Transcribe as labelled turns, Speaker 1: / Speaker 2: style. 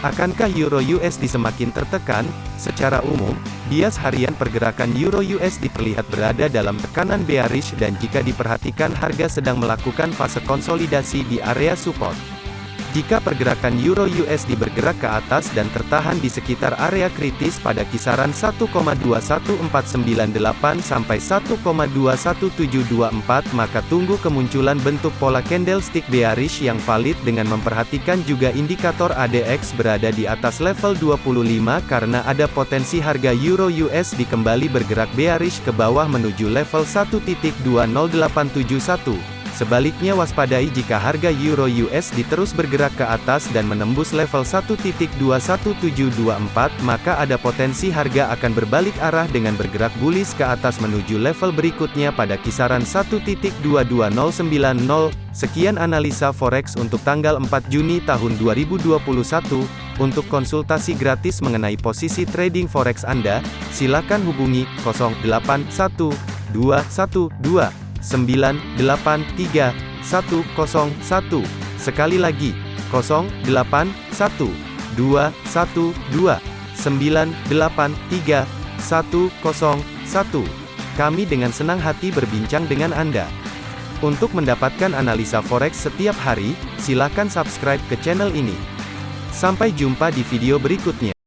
Speaker 1: Akankah Euro USD semakin tertekan? Secara umum, bias harian pergerakan Euro USD terlihat berada dalam tekanan bearish dan jika diperhatikan harga sedang melakukan fase konsolidasi di area support. Jika pergerakan Euro USD bergerak ke atas dan tertahan di sekitar area kritis pada kisaran 1,21498 sampai 1,21724 maka tunggu kemunculan bentuk pola candlestick bearish yang valid dengan memperhatikan juga indikator ADX berada di atas level 25 karena ada potensi harga Euro USD kembali bergerak bearish ke bawah menuju level 1.20871. Sebaliknya waspadai jika harga Euro USD terus bergerak ke atas dan menembus level 1.21724 maka ada potensi harga akan berbalik arah dengan bergerak bullish ke atas menuju level berikutnya pada kisaran 1.22090. Sekian analisa forex untuk tanggal 4 Juni tahun 2021. Untuk konsultasi gratis mengenai posisi trading forex Anda, silakan hubungi 081212 983 101. Sekali lagi, 081 212 983 101. Kami dengan senang hati berbincang dengan Anda. Untuk mendapatkan analisa forex setiap hari, silakan subscribe ke channel ini. Sampai jumpa di video berikutnya.